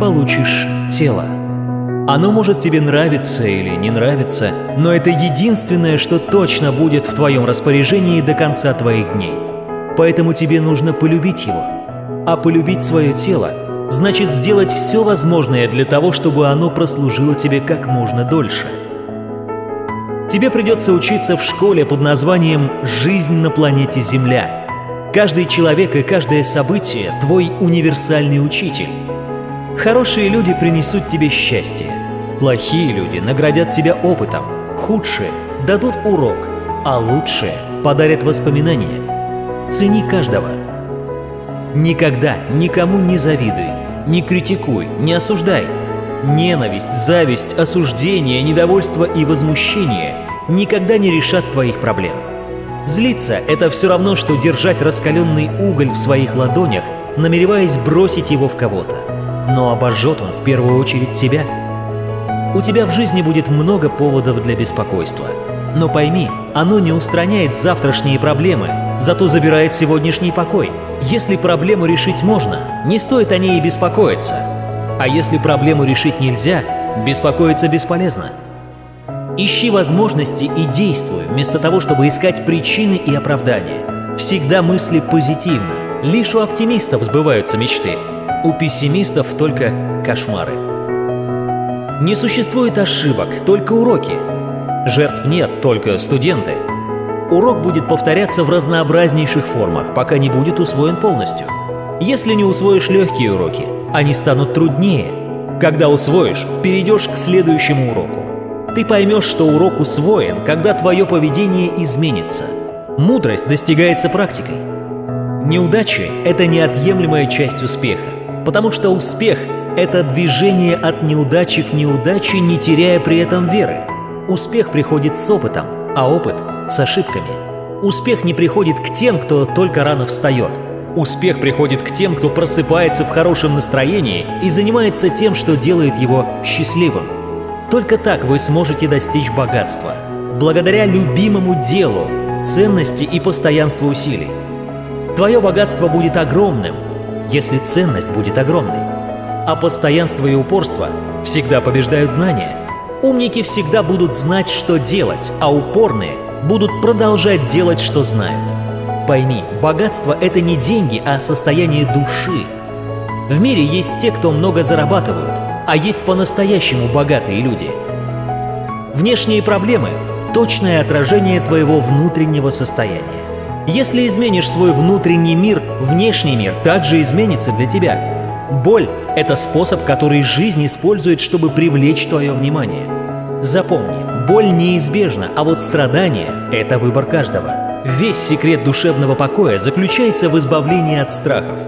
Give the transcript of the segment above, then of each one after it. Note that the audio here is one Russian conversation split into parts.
получишь тело. Оно может тебе нравиться или не нравиться, но это единственное, что точно будет в твоем распоряжении до конца твоих дней. Поэтому тебе нужно полюбить его. А полюбить свое тело значит сделать все возможное для того, чтобы оно прослужило тебе как можно дольше. Тебе придется учиться в школе под названием «Жизнь на планете Земля». Каждый человек и каждое событие – твой универсальный учитель. Хорошие люди принесут тебе счастье. Плохие люди наградят тебя опытом. Худшие дадут урок, а лучшие подарят воспоминания. Цени каждого. Никогда никому не завидуй, не критикуй, не осуждай. Ненависть, зависть, осуждение, недовольство и возмущение никогда не решат твоих проблем. Злиться – это все равно, что держать раскаленный уголь в своих ладонях, намереваясь бросить его в кого-то. Но обожжет он в первую очередь тебя. У тебя в жизни будет много поводов для беспокойства. Но пойми, оно не устраняет завтрашние проблемы, зато забирает сегодняшний покой. Если проблему решить можно, не стоит о ней и беспокоиться. А если проблему решить нельзя, беспокоиться бесполезно. Ищи возможности и действуй, вместо того, чтобы искать причины и оправдания. Всегда мысли позитивно. Лишь у оптимистов сбываются мечты. У пессимистов только кошмары. Не существует ошибок, только уроки. Жертв нет, только студенты. Урок будет повторяться в разнообразнейших формах, пока не будет усвоен полностью. Если не усвоишь легкие уроки, они станут труднее. Когда усвоишь, перейдешь к следующему уроку. Ты поймешь, что урок усвоен, когда твое поведение изменится. Мудрость достигается практикой. Неудачи – это неотъемлемая часть успеха, потому что успех – это движение от неудачи к неудаче, не теряя при этом веры. Успех приходит с опытом, а опыт – с ошибками. Успех не приходит к тем, кто только рано встает. Успех приходит к тем, кто просыпается в хорошем настроении и занимается тем, что делает его счастливым. Только так вы сможете достичь богатства, благодаря любимому делу, ценности и постоянству усилий. Твое богатство будет огромным, если ценность будет огромной. А постоянство и упорство всегда побеждают знания. Умники всегда будут знать, что делать, а упорные будут продолжать делать, что знают. Пойми, богатство – это не деньги, а состояние души. В мире есть те, кто много зарабатывают, а есть по-настоящему богатые люди. Внешние проблемы – точное отражение твоего внутреннего состояния. Если изменишь свой внутренний мир, внешний мир также изменится для тебя. Боль – это способ, который жизнь использует, чтобы привлечь твое внимание. Запомни, боль неизбежна, а вот страдание – это выбор каждого. Весь секрет душевного покоя заключается в избавлении от страхов.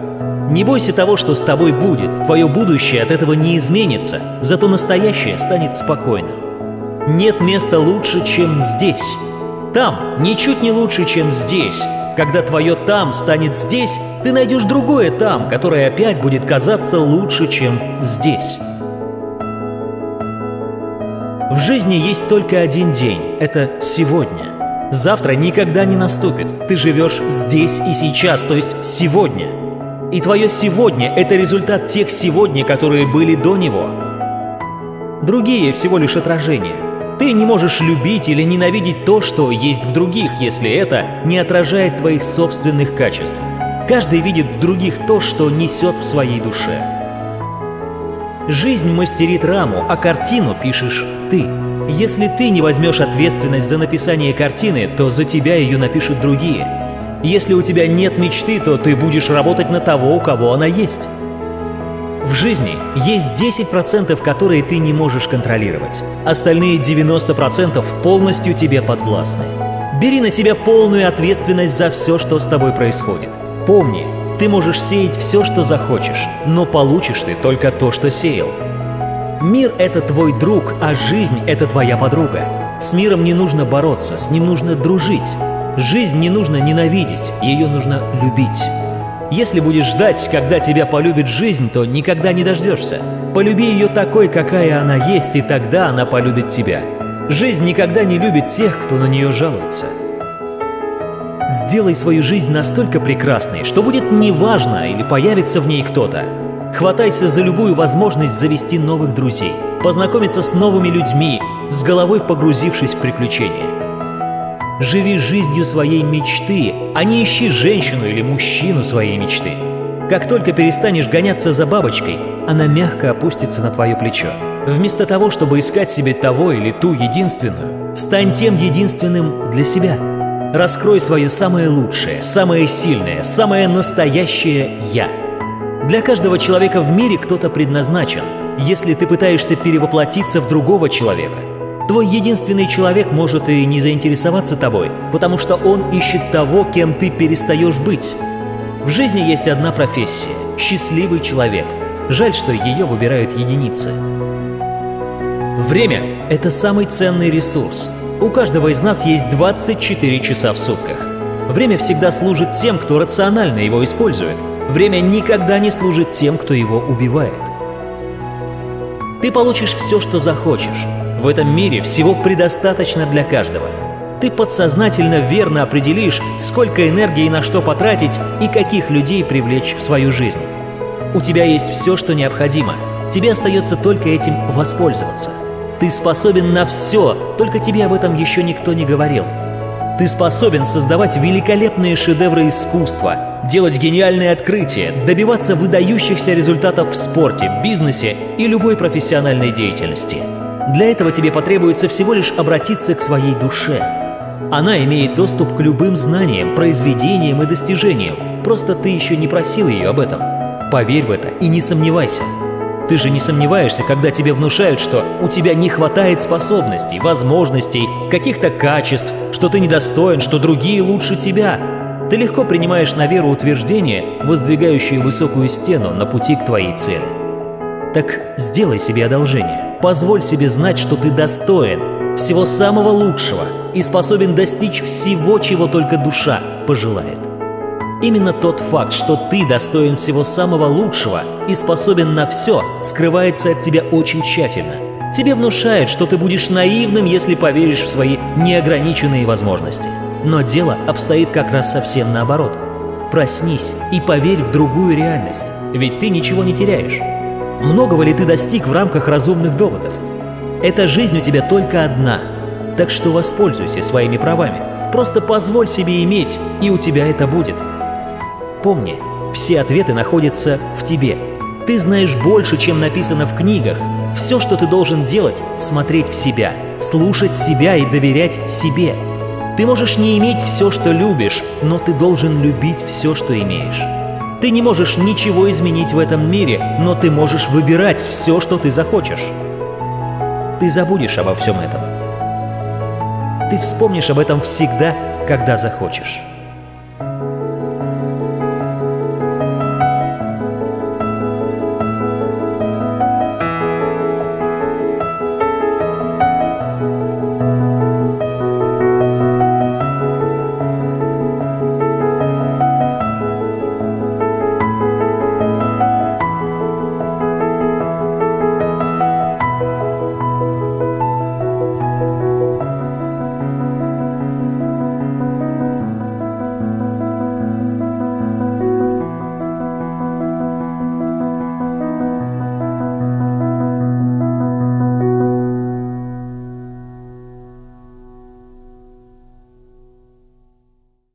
Не бойся того, что с тобой будет. Твое будущее от этого не изменится, зато настоящее станет спокойным. Нет места лучше, чем здесь. Там ничуть не лучше, чем здесь. Когда твое «там» станет здесь, ты найдешь другое «там», которое опять будет казаться лучше, чем здесь. В жизни есть только один день – это сегодня. Завтра никогда не наступит. Ты живешь здесь и сейчас, то есть сегодня – и твое сегодня – это результат тех сегодня, которые были до него. Другие – всего лишь отражение. Ты не можешь любить или ненавидеть то, что есть в других, если это не отражает твоих собственных качеств. Каждый видит в других то, что несет в своей душе. Жизнь мастерит раму, а картину пишешь ты. Если ты не возьмешь ответственность за написание картины, то за тебя ее напишут другие – если у тебя нет мечты, то ты будешь работать на того, у кого она есть. В жизни есть 10%, которые ты не можешь контролировать. Остальные 90% полностью тебе подвластны. Бери на себя полную ответственность за все, что с тобой происходит. Помни, ты можешь сеять все, что захочешь, но получишь ты только то, что сеял. Мир — это твой друг, а жизнь — это твоя подруга. С миром не нужно бороться, с ним нужно дружить. Жизнь не нужно ненавидеть, ее нужно любить. Если будешь ждать, когда тебя полюбит жизнь, то никогда не дождешься. Полюби ее такой, какая она есть, и тогда она полюбит тебя. Жизнь никогда не любит тех, кто на нее жалуется. Сделай свою жизнь настолько прекрасной, что будет неважно или появится в ней кто-то. Хватайся за любую возможность завести новых друзей, познакомиться с новыми людьми, с головой погрузившись в приключения. Живи жизнью своей мечты, а не ищи женщину или мужчину своей мечты. Как только перестанешь гоняться за бабочкой, она мягко опустится на твое плечо. Вместо того, чтобы искать себе того или ту единственную, стань тем единственным для себя. Раскрой свое самое лучшее, самое сильное, самое настоящее «я». Для каждого человека в мире кто-то предназначен. Если ты пытаешься перевоплотиться в другого человека, твой единственный человек может и не заинтересоваться тобой, потому что он ищет того, кем ты перестаешь быть. В жизни есть одна профессия – счастливый человек. Жаль, что ее выбирают единицы. Время – это самый ценный ресурс. У каждого из нас есть 24 часа в сутках. Время всегда служит тем, кто рационально его использует – Время никогда не служит тем, кто его убивает. Ты получишь все, что захочешь. В этом мире всего предостаточно для каждого. Ты подсознательно верно определишь, сколько энергии на что потратить и каких людей привлечь в свою жизнь. У тебя есть все, что необходимо. Тебе остается только этим воспользоваться. Ты способен на все, только тебе об этом еще никто не говорил. Ты способен создавать великолепные шедевры искусства, делать гениальные открытия, добиваться выдающихся результатов в спорте, бизнесе и любой профессиональной деятельности. Для этого тебе потребуется всего лишь обратиться к своей душе. Она имеет доступ к любым знаниям, произведениям и достижениям, просто ты еще не просил ее об этом. Поверь в это и не сомневайся. Ты же не сомневаешься, когда тебе внушают, что у тебя не хватает способностей, возможностей, каких-то качеств, что ты недостоин, что другие лучше тебя, ты легко принимаешь на веру утверждения, воздвигающие высокую стену на пути к твоей цели. Так сделай себе одолжение. Позволь себе знать, что ты достоин всего самого лучшего и способен достичь всего, чего только душа пожелает. Именно тот факт, что ты достоин всего самого лучшего и способен на все, скрывается от тебя очень тщательно. Тебе внушает, что ты будешь наивным, если поверишь в свои неограниченные возможности. Но дело обстоит как раз совсем наоборот. Проснись и поверь в другую реальность, ведь ты ничего не теряешь. Многого ли ты достиг в рамках разумных доводов? Эта жизнь у тебя только одна, так что воспользуйся своими правами. Просто позволь себе иметь, и у тебя это будет. Помни, все ответы находятся в тебе. Ты знаешь больше, чем написано в книгах. Все, что ты должен делать – смотреть в себя, слушать себя и доверять себе – ты можешь не иметь все, что любишь, но ты должен любить все, что имеешь. Ты не можешь ничего изменить в этом мире, но ты можешь выбирать все, что ты захочешь. Ты забудешь обо всем этом. Ты вспомнишь об этом всегда, когда захочешь.